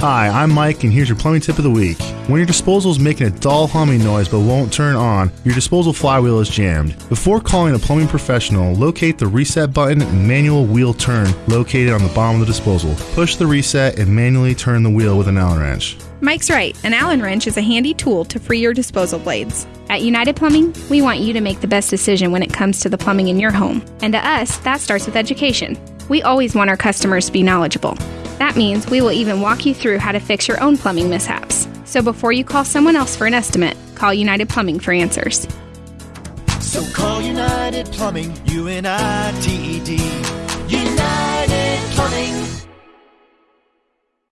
Hi, I'm Mike, and here's your plumbing tip of the week. When your disposal is making a dull humming noise but won't turn on, your disposal flywheel is jammed. Before calling a plumbing professional, locate the reset button and manual wheel turn located on the bottom of the disposal. Push the reset and manually turn the wheel with an Allen wrench. Mike's right. An Allen wrench is a handy tool to free your disposal blades. At United Plumbing, we want you to make the best decision when it comes to the plumbing in your home. And to us, that starts with education. We always want our customers to be knowledgeable. That means we will even walk you through how to fix your own plumbing mishaps. So before you call someone else for an estimate, call United Plumbing for answers. So call United Plumbing, U N I T E D. United Plumbing.